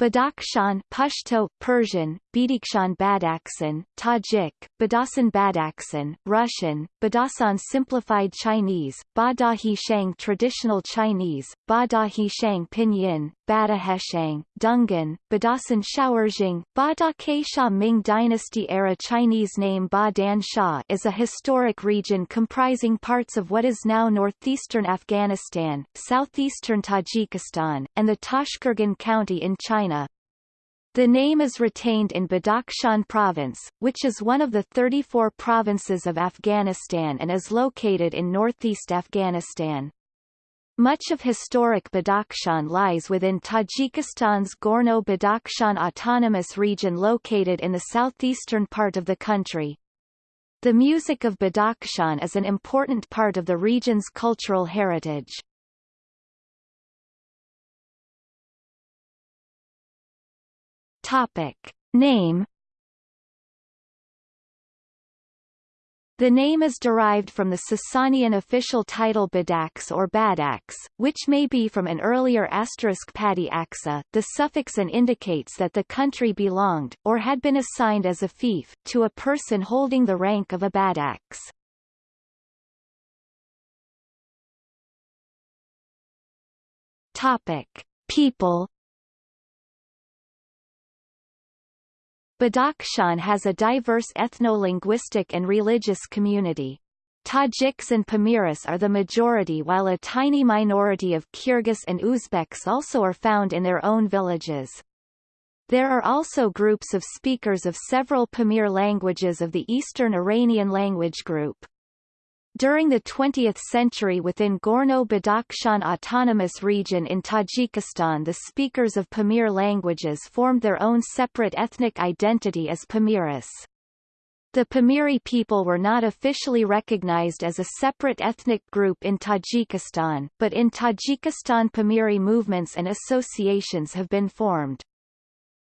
Badakhshan Pashto, Persian, Badakhshan Badakhshan, Tajik, Badasan Badakhshan, Russian, Badasan Simplified Chinese, Badahi Shang Traditional Chinese, Badahi Shang Pinyin, Badaheshang, Dungan, Badasan Xiao'erjing, Bada Sha Ming Dynasty era Chinese name Ba Dan Sha is a historic region comprising parts of what is now northeastern Afghanistan, southeastern Tajikistan, and the Tashqergan County in China. The name is retained in Badakhshan Province, which is one of the 34 provinces of Afghanistan and is located in northeast Afghanistan. Much of historic Badakhshan lies within Tajikistan's Gorno-Badakhshan Autonomous Region located in the southeastern part of the country. The music of Badakhshan is an important part of the region's cultural heritage. Topic. Name The name is derived from the Sasanian official title Badaks or Badax, which may be from an earlier asterisk Padi Aksa. The suffix an indicates that the country belonged, or had been assigned as a fief, to a person holding the rank of a Badax. Topic. People Badakhshan has a diverse ethno-linguistic and religious community. Tajiks and Pamiris are the majority while a tiny minority of Kyrgyz and Uzbeks also are found in their own villages. There are also groups of speakers of several Pamir languages of the Eastern Iranian language group. During the 20th century within Gorno-Badakhshan Autonomous Region in Tajikistan the speakers of Pamir languages formed their own separate ethnic identity as Pamiris. The Pamiri people were not officially recognized as a separate ethnic group in Tajikistan, but in Tajikistan Pamiri movements and associations have been formed.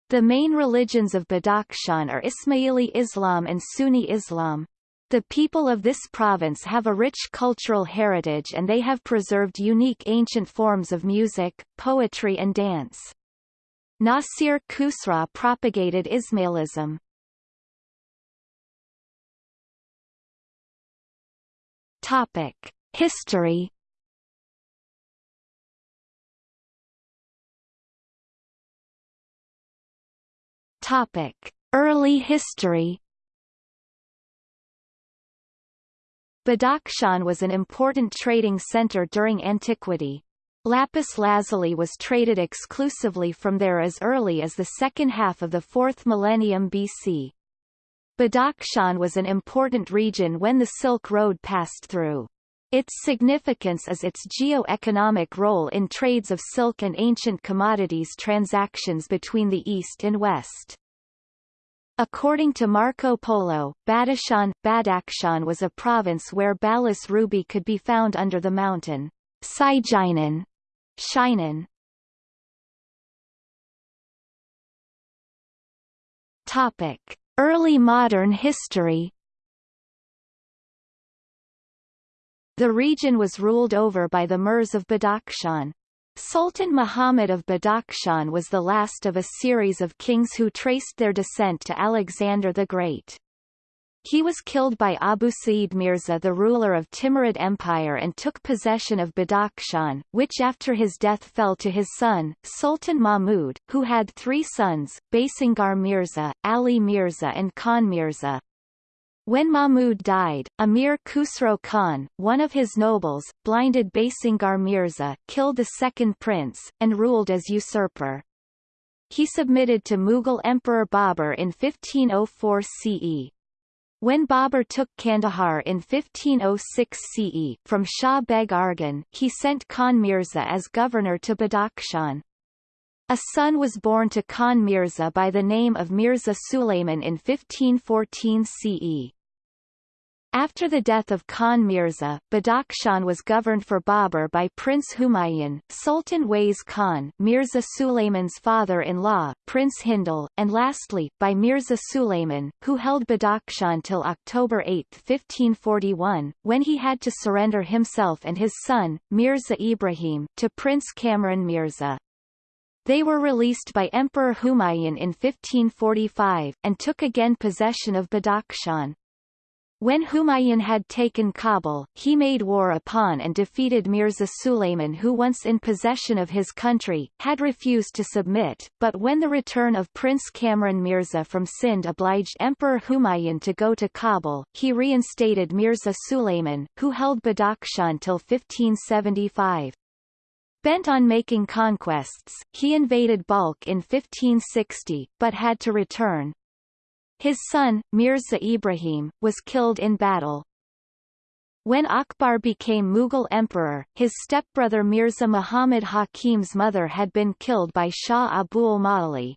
The main religions of Badakhshan are Ismaili Islam and Sunni Islam. The people of this province have a rich cultural heritage and they have preserved unique ancient forms of music, poetry and dance. Nasir Khusraw propagated Ismailism. Topic. History Topic. Early history Badakhshan was an important trading center during antiquity. Lapis lazuli was traded exclusively from there as early as the second half of the 4th millennium BC. Badakhshan was an important region when the Silk Road passed through. Its significance is its geo-economic role in trades of silk and ancient commodities transactions between the East and West. According to Marco Polo, Badakhshan, Badakhshan was a province where Balas ruby could be found under the mountain Sijinen, Shinen. Topic: Early modern history. The region was ruled over by the Mirs of Badakhshan. Sultan Muhammad of Badakhshan was the last of a series of kings who traced their descent to Alexander the Great. He was killed by Abu Sa'id Mirza the ruler of Timurid Empire and took possession of Badakhshan, which after his death fell to his son, Sultan Mahmud, who had three sons, Basingar Mirza, Ali Mirza and Khan Mirza. When Mahmud died, Amir Khusro Khan, one of his nobles, blinded Basingar Mirza, killed the second prince, and ruled as usurper. He submitted to Mughal Emperor Babur in 1504 CE. When Babur took Kandahar in 1506 CE, from Shah Beg Arghun, he sent Khan Mirza as governor to Badakhshan. A son was born to Khan Mirza by the name of Mirza Sulayman in 1514 CE. After the death of Khan Mirza, Badakhshan was governed for Babur by Prince Humayun, Sultan Wais Khan Mirza Sulayman's father-in-law, Prince Hindal, and lastly, by Mirza Sulayman, who held Badakhshan till October 8, 1541, when he had to surrender himself and his son, Mirza Ibrahim, to Prince Kamran Mirza. They were released by Emperor Humayun in 1545, and took again possession of Badakhshan. When Humayun had taken Kabul, he made war upon and defeated Mirza Sulayman who once in possession of his country, had refused to submit, but when the return of Prince Kamran Mirza from Sind obliged Emperor Humayun to go to Kabul, he reinstated Mirza Sulayman, who held Badakhshan till 1575. Bent on making conquests, he invaded Balkh in 1560, but had to return, his son, Mirza Ibrahim, was killed in battle. When Akbar became Mughal emperor, his stepbrother Mirza Muhammad Hakim's mother had been killed by Shah Abul Ma'ali.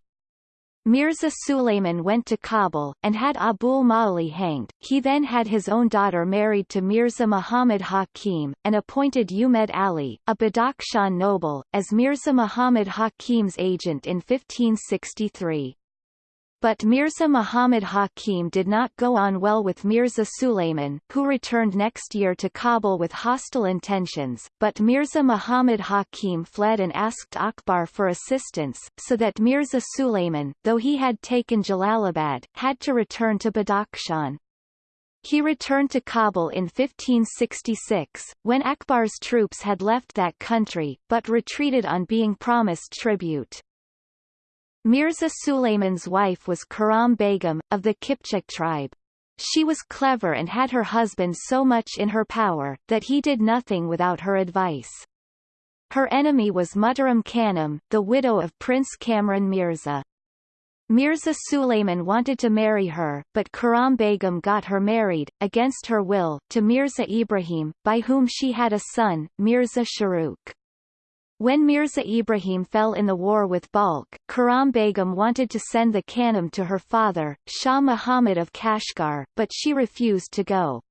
Mirza Sulayman went to Kabul, and had Abul Ma'ali hanged. He then had his own daughter married to Mirza Muhammad Hakim, and appointed Umed Ali, a Badakhshan noble, as Mirza Muhammad Hakim's agent in 1563. But Mirza Muhammad Hakim did not go on well with Mirza Sulayman, who returned next year to Kabul with hostile intentions, but Mirza Muhammad Hakim fled and asked Akbar for assistance, so that Mirza Sulayman, though he had taken Jalalabad, had to return to Badakhshan. He returned to Kabul in 1566, when Akbar's troops had left that country, but retreated on being promised tribute. Mirza Sulayman's wife was Karam Begum, of the Kipchak tribe. She was clever and had her husband so much in her power, that he did nothing without her advice. Her enemy was Muhtaram Khanum, the widow of Prince Kamran Mirza. Mirza Sulayman wanted to marry her, but Karam Begum got her married, against her will, to Mirza Ibrahim, by whom she had a son, Mirza Shahrukh. When Mirza Ibrahim fell in the war with Balkh, Karam Begum wanted to send the Khanum to her father, Shah Muhammad of Kashgar, but she refused to go.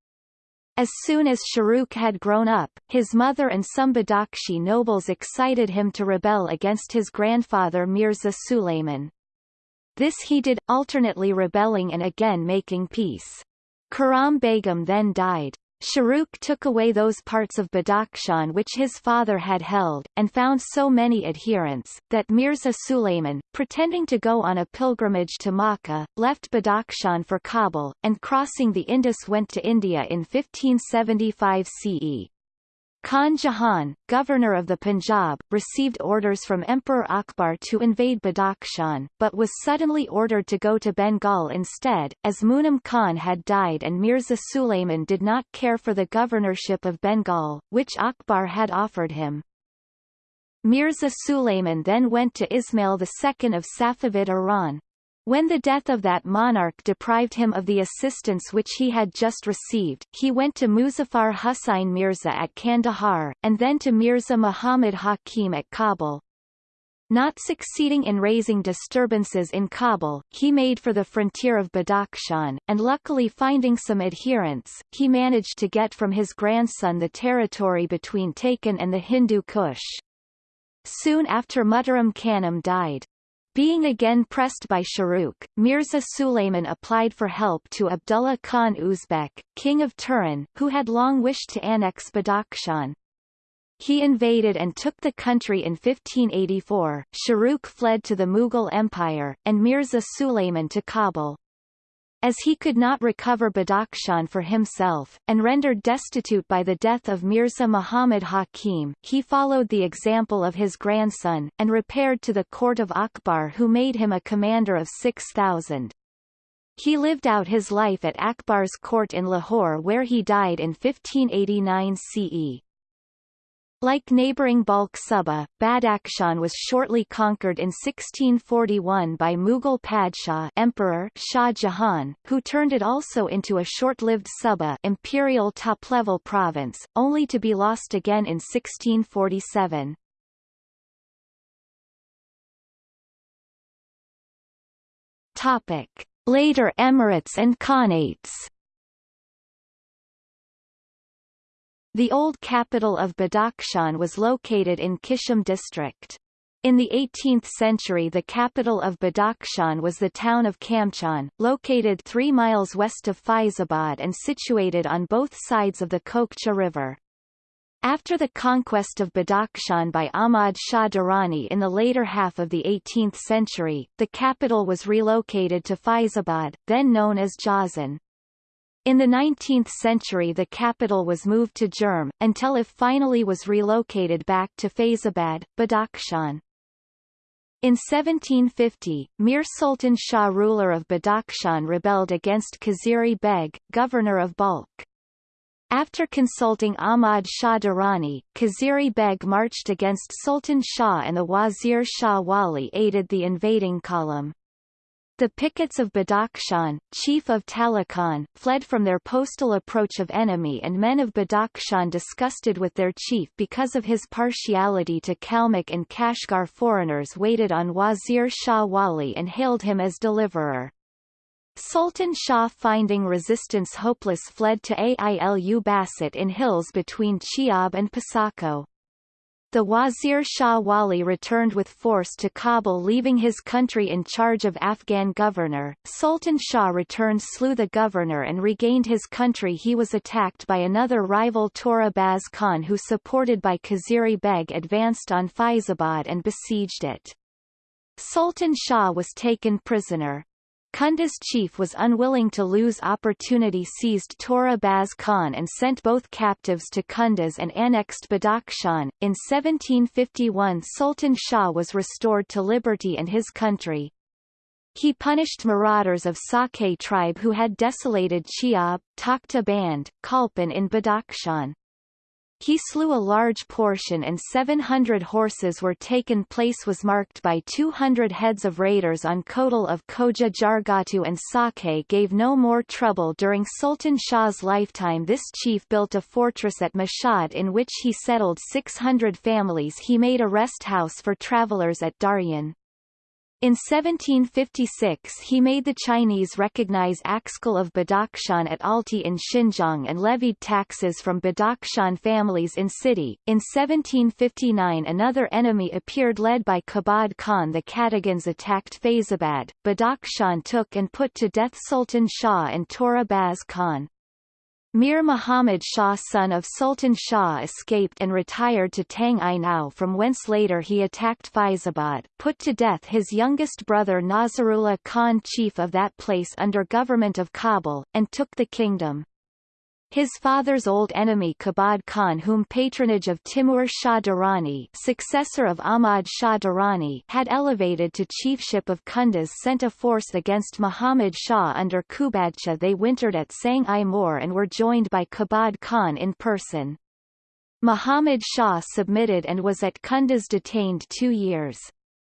As soon as Shahrukh had grown up, his mother and some Badakhshi nobles excited him to rebel against his grandfather Mirza Sulayman. This he did, alternately rebelling and again making peace. Karam Begum then died. Shahrukh took away those parts of Badakhshan which his father had held, and found so many adherents, that Mirza Sulayman, pretending to go on a pilgrimage to Makkah, left Badakhshan for Kabul, and crossing the Indus went to India in 1575 CE. Khan Jahan, governor of the Punjab, received orders from Emperor Akbar to invade Badakhshan, but was suddenly ordered to go to Bengal instead, as Munam Khan had died and Mirza Sulayman did not care for the governorship of Bengal, which Akbar had offered him. Mirza Sulayman then went to Ismail II of Safavid Iran, when the death of that monarch deprived him of the assistance which he had just received, he went to Muzaffar Hussain Mirza at Kandahar, and then to Mirza Muhammad Hakim at Kabul. Not succeeding in raising disturbances in Kabul, he made for the frontier of Badakhshan, and luckily finding some adherents, he managed to get from his grandson the territory between Taken and the Hindu Kush. Soon after Muhtaram Khanum died, being again pressed by Shahrukh, Mirza Sulayman applied for help to Abdullah Khan Uzbek, king of Turan, who had long wished to annex Badakhshan. He invaded and took the country in 1584, Shahrukh fled to the Mughal Empire, and Mirza Sulayman to Kabul. As he could not recover Badakhshan for himself, and rendered destitute by the death of Mirza Muhammad Hakim, he followed the example of his grandson, and repaired to the court of Akbar who made him a commander of 6,000. He lived out his life at Akbar's court in Lahore where he died in 1589 CE. Like neighbouring Balkh Suba, Badakhshan was shortly conquered in 1641 by Mughal Padshah Emperor Shah Jahan, who turned it also into a short-lived Suba imperial top-level province, only to be lost again in 1647. Topic. Later emirates and khanates The old capital of Badakhshan was located in Kishim district. In the 18th century the capital of Badakhshan was the town of Kamchan, located 3 miles west of Faizabad and situated on both sides of the Kokcha River. After the conquest of Badakhshan by Ahmad Shah Durrani in the later half of the 18th century, the capital was relocated to Faizabad, then known as Jazan. In the 19th century the capital was moved to Jurm, until it finally was relocated back to Faizabad, Badakhshan. In 1750, Mir Sultan Shah ruler of Badakhshan rebelled against Khizri Beg, governor of Balkh. After consulting Ahmad Shah Durrani, Khizri Beg marched against Sultan Shah and the Wazir Shah Wali aided the invading column. The Pickets of Badakhshan, chief of Taloqan, fled from their postal approach of enemy and men of Badakhshan disgusted with their chief because of his partiality to Kalmyk and Kashgar foreigners waited on Wazir Shah Wali and hailed him as deliverer. Sultan Shah finding resistance hopeless fled to Ailu Basit in hills between Chiab and Pasako. The Wazir Shah Wali returned with force to Kabul leaving his country in charge of Afghan governor. Sultan Shah returned slew the governor and regained his country he was attacked by another rival Tora Baz Khan who supported by Khizri Beg advanced on Faizabad and besieged it. Sultan Shah was taken prisoner. Kunduz chief was unwilling to lose opportunity seized Tora Baz Khan and sent both captives to Kunduz and annexed Badakhshan. In 1751 Sultan Shah was restored to liberty and his country. He punished marauders of Sake tribe who had desolated Chiab, Takhta Band, Kalpan in Badakhshan. He slew a large portion and 700 horses were taken place was marked by 200 heads of raiders on Kotal of Koja Jargatu and Sake gave no more trouble during Sultan Shah's lifetime this chief built a fortress at Mashhad in which he settled 600 families he made a rest house for travelers at Daryan. In 1756 he made the Chinese recognize Axkal of Badakhshan at Alti in Xinjiang and levied taxes from Badakhshan families in city. In 1759 another enemy appeared led by Kabad Khan the Katagans attacked Faizabad, Badakhshan took and put to death Sultan Shah and Torabaz Khan. Mir Muhammad Shah son of Sultan Shah escaped and retired to Tang I Nao from whence later he attacked Faizabad, put to death his youngest brother Nazarullah Khan chief of that place under government of Kabul, and took the kingdom. His father's old enemy Kabad Khan whom patronage of Timur Shah Durrani successor of Ahmad Shah Durrani had elevated to chiefship of Kunduz sent a force against Muhammad Shah under Kubadshah they wintered at Sang-i Moor and were joined by Kabad Khan in person. Muhammad Shah submitted and was at Kunduz detained two years.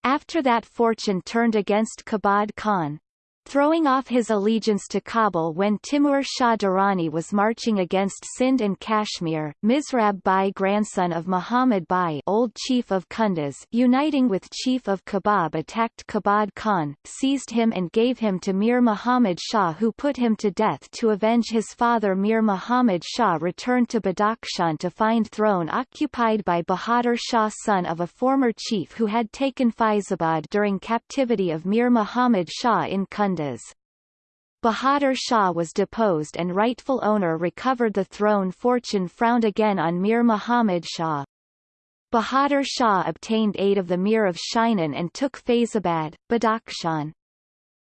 After that fortune turned against Kabad Khan, Throwing off his allegiance to Kabul when Timur Shah Durrani was marching against Sindh and Kashmir, Misrab Bai grandson of Muhammad Bai old chief of Kunduz uniting with chief of Kabab attacked Kabad Khan, seized him and gave him to Mir Muhammad Shah who put him to death to avenge his father Mir Muhammad Shah returned to Badakhshan to find throne occupied by Bahadur Shah son of a former chief who had taken Faizabad during captivity of Mir Muhammad Shah in Kunduz. Bahadur Shah was deposed and rightful owner recovered the throne fortune frowned again on Mir Muhammad Shah. Bahadur Shah obtained aid of the Mir of Shinan and took Faizabad, Badakhshan.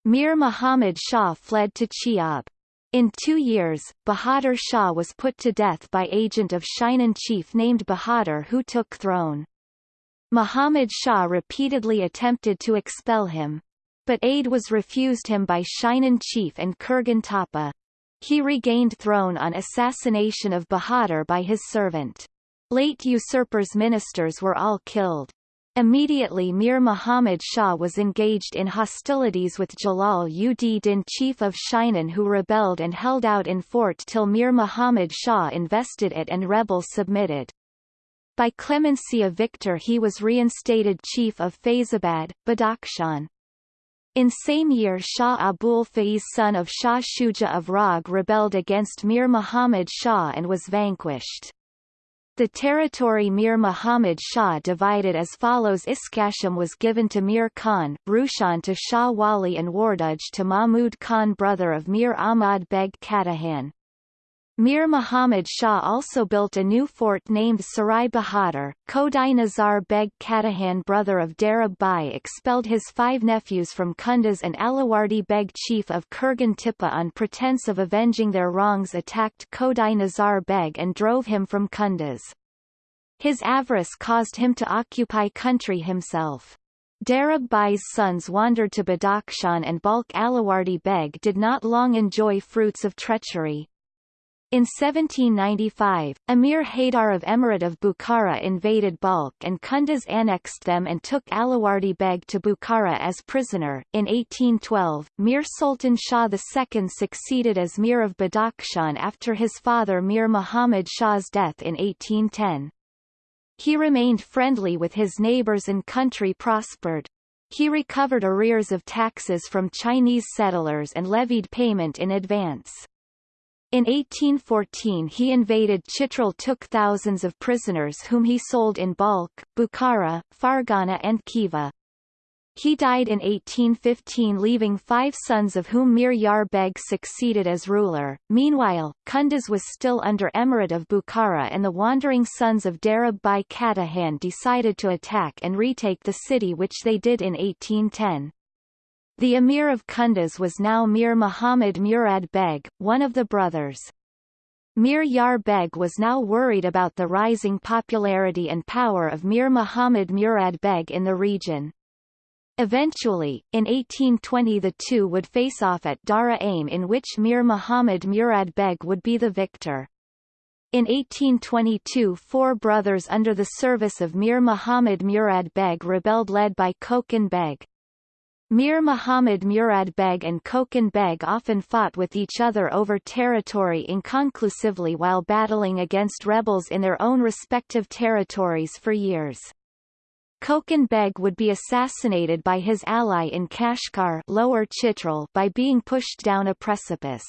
Mir Muhammad Shah fled to Chiab. In two years, Bahadur Shah was put to death by agent of Shinan chief named Bahadur who took throne. Muhammad Shah repeatedly attempted to expel him, but aid was refused him by Shinan chief and Kurgan Tapa. He regained throne on assassination of Bahadur by his servant. Late usurper's ministers were all killed. Immediately Mir Muhammad Shah was engaged in hostilities with Jalal ud Din chief of Shinan who rebelled and held out in fort till Mir Muhammad Shah invested it and rebels submitted. By clemency of victor he was reinstated chief of Faizabad, Badakhshan. In same year Shah Abul Faiz son of Shah Shuja of Rag rebelled against Mir Muhammad Shah and was vanquished. The territory Mir Muhammad Shah divided as follows Iskasham was given to Mir Khan, Rushan to Shah Wali and Warduj to Mahmud Khan brother of Mir Ahmad Beg Katahan. Mir Muhammad Shah also built a new fort named Sarai Bahadur. Kodai Nazar Beg Katahan brother of Darab Bai expelled his five nephews from Kunduz and Alawardi Beg chief of Kurgan Tippa on pretense of avenging their wrongs attacked Kodai Nazar Beg and drove him from Kunduz. His avarice caused him to occupy country himself. Darab Bai's sons wandered to Badakhshan and Balkh Alawardi Beg did not long enjoy fruits of treachery. In 1795, Emir Haydar of Emirate of Bukhara invaded Balkh and Kunduz annexed them and took Alawardi Beg to Bukhara as prisoner. In 1812, Mir Sultan Shah II succeeded as Mir of Badakhshan after his father Mir Muhammad Shah's death in 1810. He remained friendly with his neighbors and country prospered. He recovered arrears of taxes from Chinese settlers and levied payment in advance. In 1814 he invaded Chitral took thousands of prisoners whom he sold in Balkh, Bukhara, Fergana and Khiva. He died in 1815 leaving five sons of whom Mir Yar Beg succeeded as ruler. Meanwhile, Kunduz was still under Emirate of Bukhara and the wandering sons of Darab Bai Katahan decided to attack and retake the city which they did in 1810. The emir of Kunduz was now Mir Muhammad Murad Beg, one of the brothers. Mir Yar Beg was now worried about the rising popularity and power of Mir Muhammad Murad Beg in the region. Eventually, in 1820 the two would face off at Dara Aim in which Mir Muhammad Murad Beg would be the victor. In 1822 four brothers under the service of Mir Muhammad Murad Beg rebelled led by Kokan Beg. Mir Muhammad Murad Beg and Kokan Beg often fought with each other over territory inconclusively while battling against rebels in their own respective territories for years. Kokan Beg would be assassinated by his ally in Kashgar Lower Chitral by being pushed down a precipice.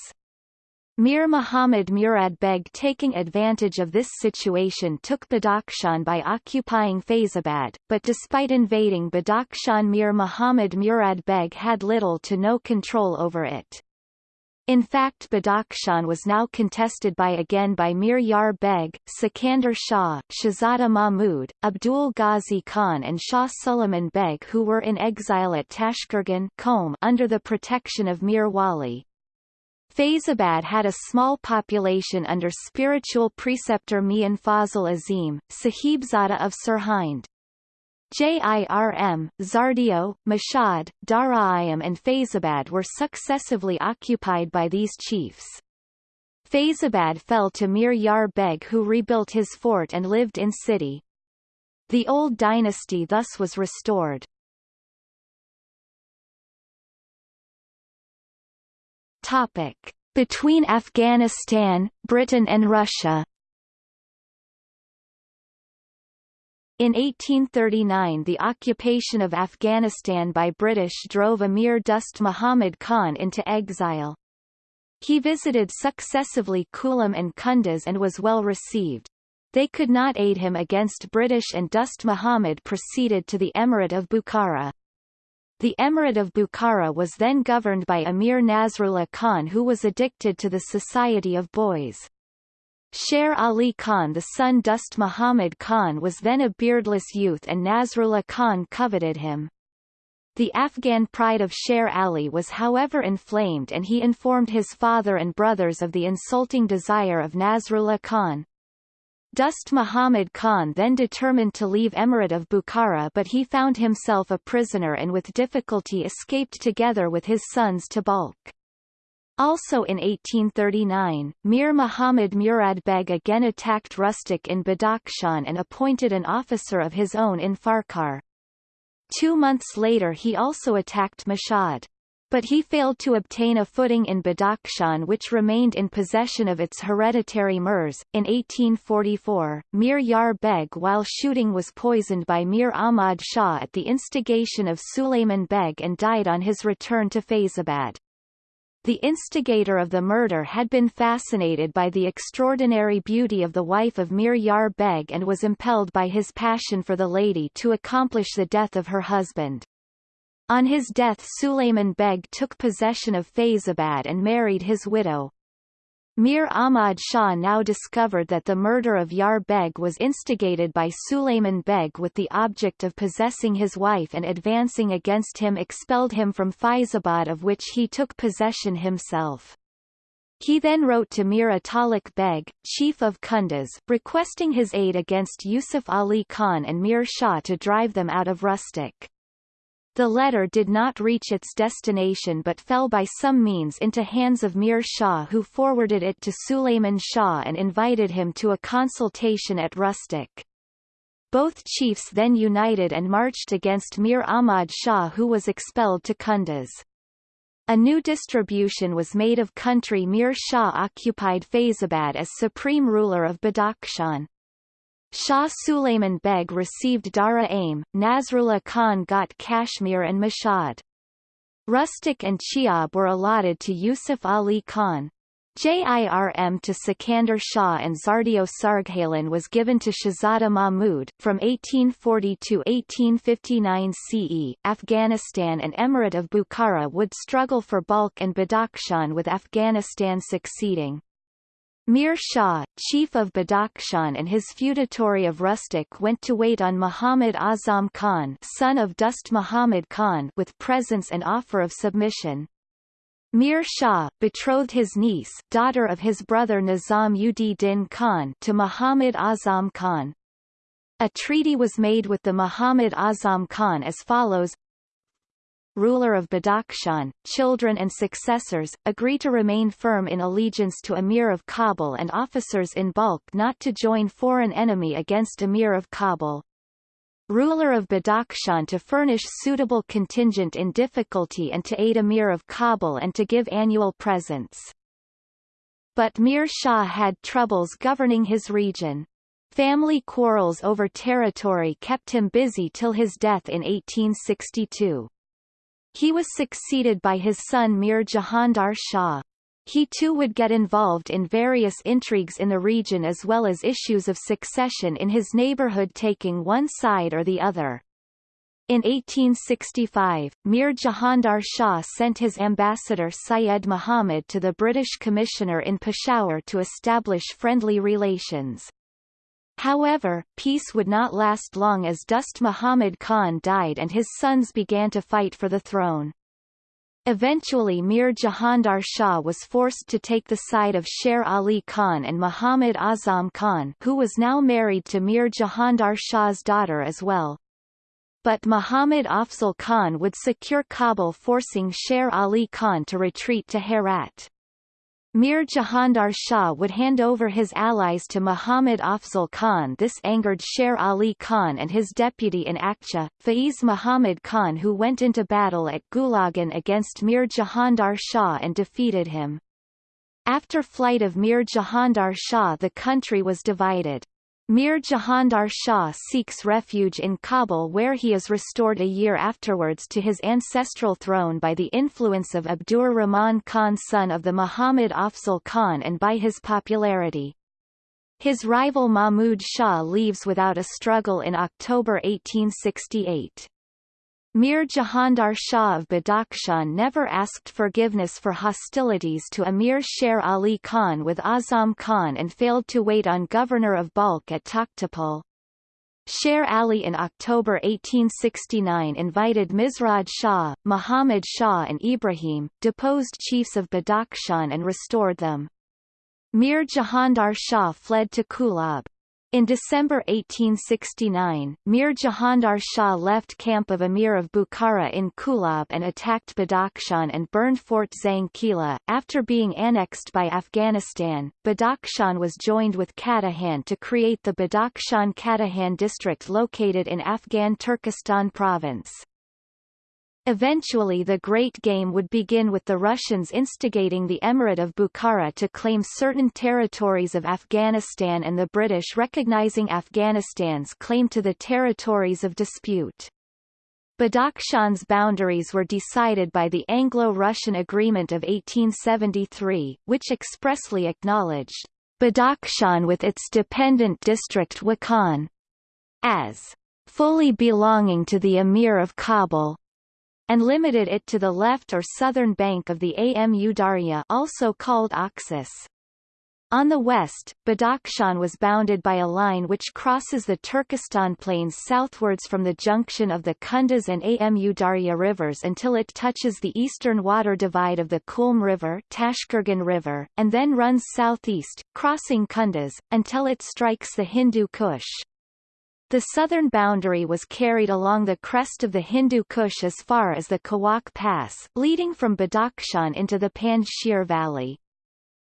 Mir Muhammad Murad Beg taking advantage of this situation took Badakhshan by occupying Faizabad, but despite invading Badakhshan Mir Muhammad Murad Beg had little to no control over it. In fact Badakhshan was now contested by again by Mir Yar Beg, Sikandar Shah, Shahzada Mahmud, Abdul Ghazi Khan and Shah Suleiman Beg who were in exile at Tashkurgan under the protection of Mir Wali. Faizabad had a small population under spiritual preceptor Mian Fazl Azim, Sahibzada of Sirhind. Jirm, Zardio, Mashad, Dara'ayam and Faizabad were successively occupied by these chiefs. Faizabad fell to Mir Yar Beg who rebuilt his fort and lived in city. The old dynasty thus was restored. Topic. Between Afghanistan, Britain and Russia In 1839 the occupation of Afghanistan by British drove Amir Dost Muhammad Khan into exile. He visited successively Kulam and Kunduz and was well received. They could not aid him against British and Dost Muhammad proceeded to the Emirate of Bukhara. The Emirate of Bukhara was then governed by Emir Nasrullah Khan who was addicted to the society of boys. Sher Ali Khan the son Dost Muhammad Khan was then a beardless youth and Nasrullah Khan coveted him. The Afghan pride of Sher Ali was however inflamed and he informed his father and brothers of the insulting desire of Nasrullah Khan. Dost Muhammad Khan then determined to leave Emirate of Bukhara but he found himself a prisoner and with difficulty escaped together with his sons to Balkh. Also in 1839, Mir Muhammad Murad Beg again attacked Rustaq in Badakhshan and appointed an officer of his own in Farkhar. Two months later he also attacked Mashhad. But he failed to obtain a footing in Badakhshan which remained in possession of its hereditary Mirs. In 1844, Mir Yar Beg while shooting was poisoned by Mir Ahmad Shah at the instigation of Sulayman Beg and died on his return to Faizabad. The instigator of the murder had been fascinated by the extraordinary beauty of the wife of Mir Yar Beg and was impelled by his passion for the lady to accomplish the death of her husband. On his death Sulayman Beg took possession of Faizabad and married his widow. Mir Ahmad Shah now discovered that the murder of Yar Beg was instigated by Sulayman Beg with the object of possessing his wife and advancing against him expelled him from Faizabad of which he took possession himself. He then wrote to Mir Atalik Beg, chief of Kunduz, requesting his aid against Yusuf Ali Khan and Mir Shah to drive them out of Rustaq. The letter did not reach its destination but fell by some means into hands of Mir Shah who forwarded it to Sulayman Shah and invited him to a consultation at Rustaq. Both chiefs then united and marched against Mir Ahmad Shah who was expelled to Kunduz. A new distribution was made of country Mir Shah occupied Faizabad as supreme ruler of Badakhshan. Shah Sulayman Beg received Dara Aim, Nasrullah Khan got Kashmir and Mashhad. Rustaq and Chiab were allotted to Yusuf Ali Khan. JIRM to Sikandar Shah and Zardio Sarghalan was given to Shahzada Mahmud. From 1840 to 1859 CE, Afghanistan and Emirate of Bukhara would struggle for Balkh and Badakhshan with Afghanistan succeeding. Mir Shah, chief of Badakhshan and his feudatory of Rustaq went to wait on Muhammad Azam Khan son of Dost Muhammad Khan with presents and offer of submission. Mir Shah, betrothed his niece daughter of his brother Nizam ud Din Khan to Muhammad Azam Khan. A treaty was made with the Muhammad Azam Khan as follows ruler of Badakhshan, children and successors, agree to remain firm in allegiance to Emir of Kabul and officers in bulk not to join foreign enemy against Emir of Kabul. Ruler of Badakhshan to furnish suitable contingent in difficulty and to aid Emir of Kabul and to give annual presents. But Mir Shah had troubles governing his region. Family quarrels over territory kept him busy till his death in 1862. He was succeeded by his son Mir Jahandar Shah. He too would get involved in various intrigues in the region as well as issues of succession in his neighborhood taking one side or the other. In 1865, Mir Jahandar Shah sent his ambassador Syed Muhammad to the British Commissioner in Peshawar to establish friendly relations. However, peace would not last long as Dost Muhammad Khan died and his sons began to fight for the throne. Eventually Mir Jahandar Shah was forced to take the side of Sher Ali Khan and Muhammad Azam Khan who was now married to Mir Jahandar Shah's daughter as well. But Muhammad Afzal Khan would secure Kabul forcing Sher Ali Khan to retreat to Herat. Mir Jahandar Shah would hand over his allies to Muhammad Afzal Khan this angered Sher Ali Khan and his deputy in Akcha, Faiz Muhammad Khan who went into battle at Gulagan against Mir Jahandar Shah and defeated him. After flight of Mir Jahandar Shah the country was divided. Mir Jahandar Shah seeks refuge in Kabul where he is restored a year afterwards to his ancestral throne by the influence of Abdur Rahman Khan son of the Muhammad Afzal Khan and by his popularity. His rival Mahmud Shah leaves without a struggle in October 1868. Mir Jahandar Shah of Badakhshan never asked forgiveness for hostilities to Amir Sher Ali Khan with Azam Khan and failed to wait on governor of Balkh at Takhtapul. Sher Ali in October 1869 invited Mizraj Shah, Muhammad Shah and Ibrahim, deposed chiefs of Badakhshan and restored them. Mir Jahandar Shah fled to Kulab. In December 1869, Mir Jahandar Shah left camp of Emir of Bukhara in Kulab and attacked Badakhshan and burned Fort Zangkila. After being annexed by Afghanistan, Badakhshan was joined with Katahan to create the Badakhshan-Katahan district located in Afghan Turkestan province. Eventually the Great Game would begin with the Russians instigating the Emirate of Bukhara to claim certain territories of Afghanistan and the British recognizing Afghanistan's claim to the territories of dispute. Badakhshan's boundaries were decided by the Anglo-Russian Agreement of 1873, which expressly acknowledged Badakhshan with its dependent district Wakhan as fully belonging to the Emir of Kabul and limited it to the left or southern bank of the Amu Darya also called Oxus. On the west, Badakhshan was bounded by a line which crosses the Turkestan plains southwards from the junction of the Kunduz and Amu Darya rivers until it touches the eastern water divide of the Kulm River, Tashkurgan River and then runs southeast, crossing Kunduz, until it strikes the Hindu Kush. The southern boundary was carried along the crest of the Hindu Kush as far as the Kawak Pass, leading from Badakhshan into the Panjshir Valley.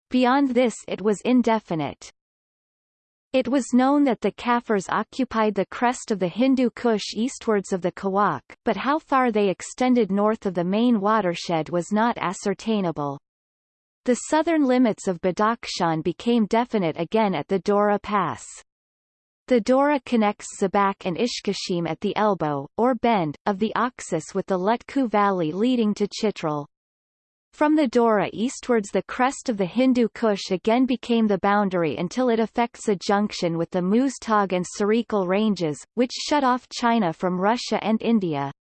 Beyond this it was indefinite. It was known that the Kafirs occupied the crest of the Hindu Kush eastwards of the Kawak, but how far they extended north of the main watershed was not ascertainable. The southern limits of Badakhshan became definite again at the Dora Pass. The Dora connects Zabak and Ishkashim at the elbow, or bend, of the Oxus with the Lutku Valley leading to Chitral. From the Dora eastwards the crest of the Hindu Kush again became the boundary until it affects a junction with the Muztagh and Sarikol ranges, which shut off China from Russia and India.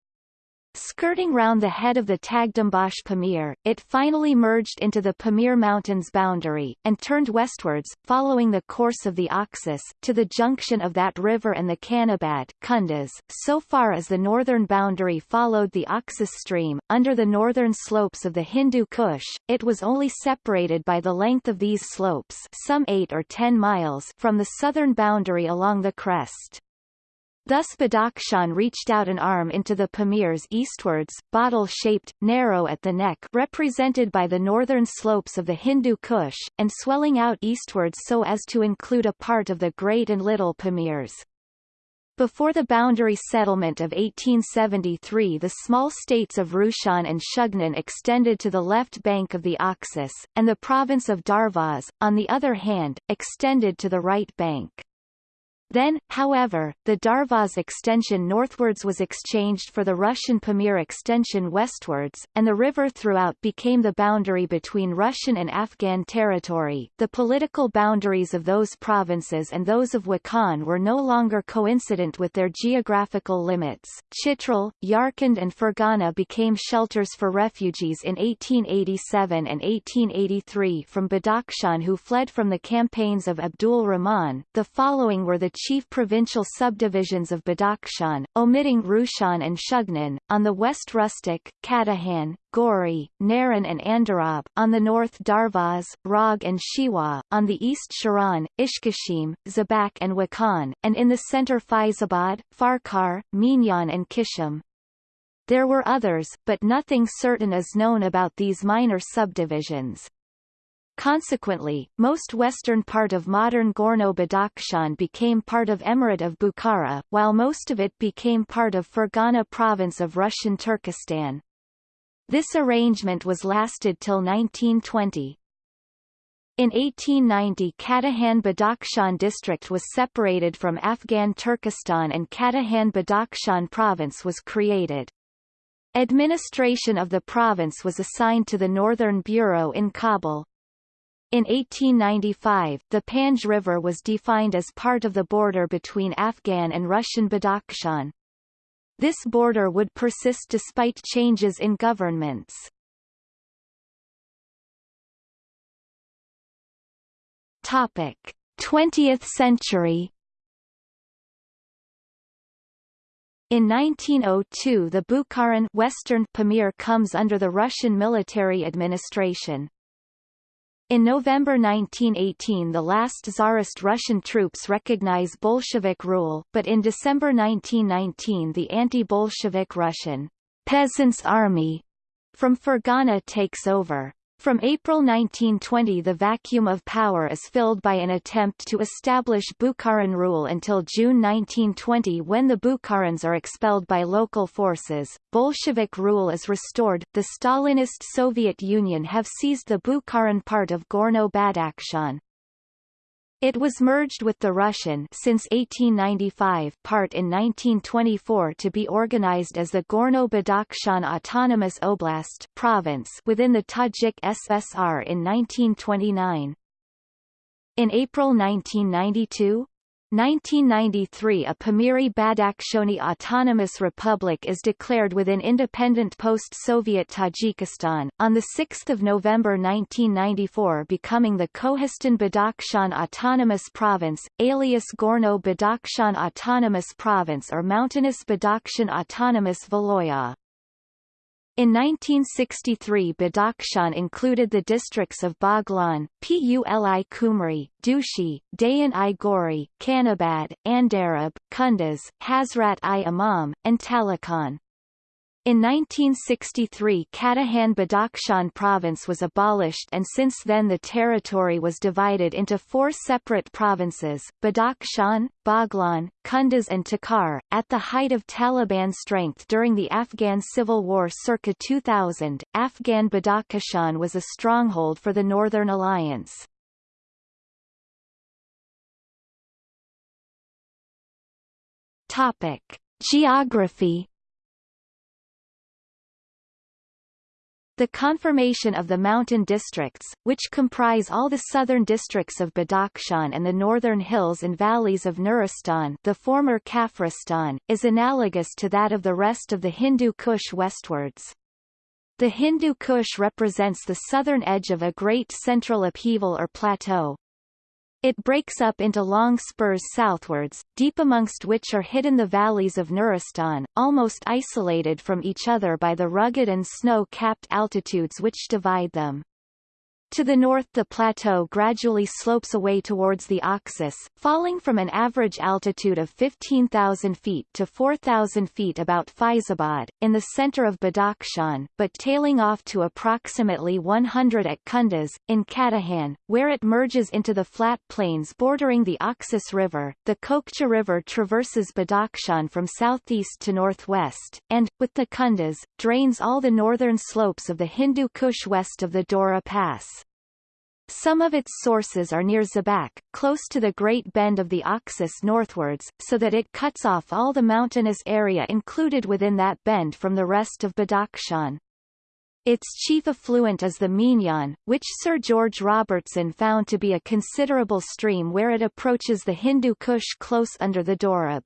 Skirting round the head of the Tagdambash Pamir, it finally merged into the Pamir Mountains boundary, and turned westwards, following the course of the Oxus, to the junction of that river and the Kanabad Kunduz. So far as the northern boundary followed the Oxus stream, under the northern slopes of the Hindu Kush, it was only separated by the length of these slopes some 8 or 10 miles from the southern boundary along the crest. Thus Badakhshan reached out an arm into the Pamirs eastwards, bottle-shaped, narrow at the neck represented by the northern slopes of the Hindu Kush, and swelling out eastwards so as to include a part of the Great and Little Pamirs. Before the boundary settlement of 1873 the small states of Rushan and Shugnan extended to the left bank of the Oxus, and the province of Darvaz, on the other hand, extended to the right bank. Then, however, the Darvaz extension northwards was exchanged for the Russian Pamir extension westwards, and the river throughout became the boundary between Russian and Afghan territory. The political boundaries of those provinces and those of Wakhan were no longer coincident with their geographical limits. Chitral, Yarkand and Fergana became shelters for refugees in 1887 and 1883 from Badakhshan who fled from the campaigns of Abdul Rahman. The following were the chief provincial subdivisions of Badakhshan, omitting Rushan and Shugnan, on the west Rustaq, Katahan, Gori, Naran and Andarab, on the north Darvaz, Rog and Shiwa, on the east Shiran, Ishkashim, Zabak and Wakhan, and in the center Faizabad, Farkhar, Minyan and Kishim. There were others, but nothing certain is known about these minor subdivisions. Consequently, most western part of modern Gorno-Badakhshan became part of Emirate of Bukhara, while most of it became part of Fergana province of Russian Turkestan. This arrangement was lasted till 1920. In 1890 Katahan Badakhshan district was separated from Afghan Turkestan and Katahan Badakhshan province was created. Administration of the province was assigned to the Northern Bureau in Kabul. In 1895, the Panj River was defined as part of the border between Afghan and Russian Badakhshan. This border would persist despite changes in governments. Topic: 20th century. In 1902 the Bukharan Western Pamir comes under the Russian military administration. In November 1918 the last Tsarist Russian troops recognize Bolshevik rule, but in December 1919 the anti-Bolshevik Russian Peasants' Army from Fergana takes over. From April 1920 the vacuum of power is filled by an attempt to establish Bukharan rule until June 1920 when the Bukharans are expelled by local forces. Bolshevik rule is restored. The Stalinist Soviet Union have seized the Bukharan part of Gorno-Badakhshan. It was merged with the Russian since 1895 part in 1924 to be organized as the Gorno-Badakhshan Autonomous Oblast province within the Tajik SSR in 1929. In April 1992, 1993 a Pamiri Badakhshani Autonomous Republic is declared within independent post-Soviet Tajikistan, on 6 November 1994 becoming the Kohistan Badakhshan Autonomous Province, alias Gorno Badakhshan Autonomous Province or Mountainous Badakhshan Autonomous Viloyat. In 1963 Badakhshan included the districts of Baghlan, Puli Kumri, Dushi, Dayan-i Gori, Kanabad, Andarab, Kunduz, Hazrat-i Imam, and Taloqan. In 1963 Kataghan Badakhshan province was abolished and since then the territory was divided into four separate provinces, Badakhshan, Baghlan, Kunduz and Takhar. At the height of Taliban strength during the Afghan Civil War circa 2000, Afghan Badakhshan was a stronghold for the Northern Alliance. Topic. Geography The conformation of the mountain districts, which comprise all the southern districts of Badakhshan and the northern hills and valleys of Nuristan the former Kafiristan, is analogous to that of the rest of the Hindu Kush westwards. The Hindu Kush represents the southern edge of a great central upheaval or plateau, it breaks up into long spurs southwards, deep amongst which are hidden the valleys of Nuristan, almost isolated from each other by the rugged and snow-capped altitudes which divide them. To the north the plateau gradually slopes away towards the Oxus, falling from an average altitude of 15,000 feet to 4,000 feet about Faizabad, in the center of Badakhshan, but tailing off to approximately 100 at Kunduz, in Kataghan, where it merges into the flat plains bordering the Oxus River. The Kokcha River traverses Badakhshan from southeast to northwest, and, with the Kunduz, drains all the northern slopes of the Hindu Kush west of the Dora Pass. Some of its sources are near Zabak, close to the Great Bend of the Oxus northwards, so that it cuts off all the mountainous area included within that bend from the rest of Badakhshan. Its chief affluent is the Minjan, which Sir George Robertson found to be a considerable stream where it approaches the Hindu Kush close under the Dorab.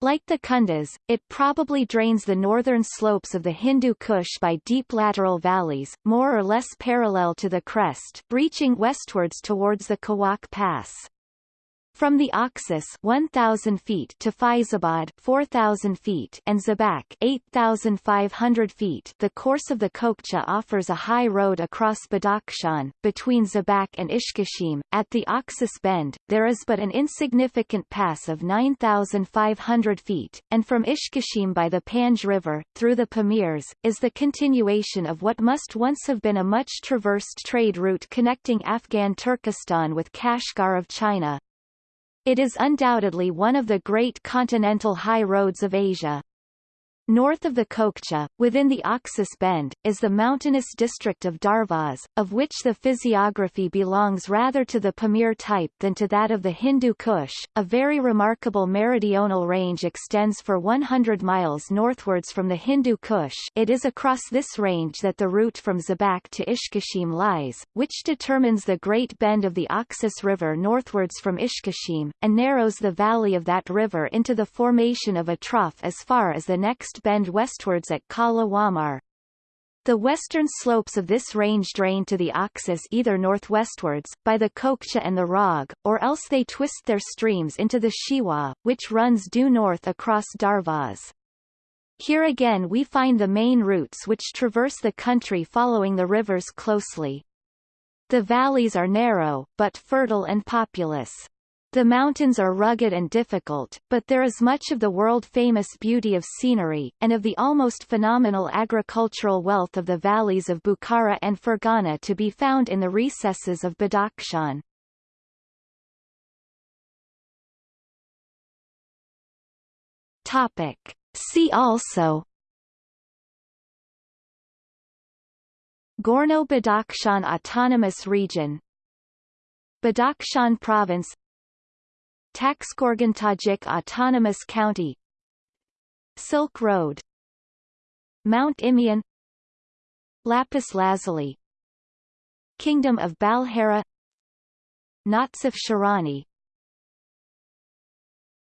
Like the Kunduz, it probably drains the northern slopes of the Hindu Kush by deep lateral valleys, more or less parallel to the crest, reaching westwards towards the Khawak Pass. From the Oxus 1,000 feet to Faizabad 4,000 feet and Zabak 8,500 feet the course of the Kokcha offers a high road across Badakhshan, between Zabak and Ishkashim. At the Oxus Bend, there is but an insignificant pass of 9,500 feet, and from Ishkashim by the Panj River, through the Pamirs, is the continuation of what must once have been a much traversed trade route connecting Afghan Turkestan with Kashgar of China, it is undoubtedly one of the great continental high roads of Asia. North of the Kokcha, within the Oxus Bend, is the mountainous district of Darvaz, of which the physiography belongs rather to the Pamir type than to that of the Hindu Kush. A very remarkable meridional range extends for 100 miles northwards from the Hindu Kush it is across this range that the route from Zabak to Ishkashim lies, which determines the Great Bend of the Oxus River northwards from Ishkashim, and narrows the valley of that river into the formation of a trough as far as the next bend westwards at Kala Wamar. The western slopes of this range drain to the Oxus either northwestwards, by the Kokcha and the Rog, or else they twist their streams into the Shiwa, which runs due north across Darvaz. Here again we find the main routes which traverse the country following the rivers closely. The valleys are narrow, but fertile and populous. The mountains are rugged and difficult, but there is much of the world-famous beauty of scenery, and of the almost phenomenal agricultural wealth of the valleys of Bukhara and Fergana to be found in the recesses of Badakhshan. Topic. See also Gorno-Badakhshan Autonomous Region Badakhshan Province Taxkorgan Tajik Autonomous County Silk Road Mount Imeon Lapis Lazuli Kingdom of Balhara Natsif Sharani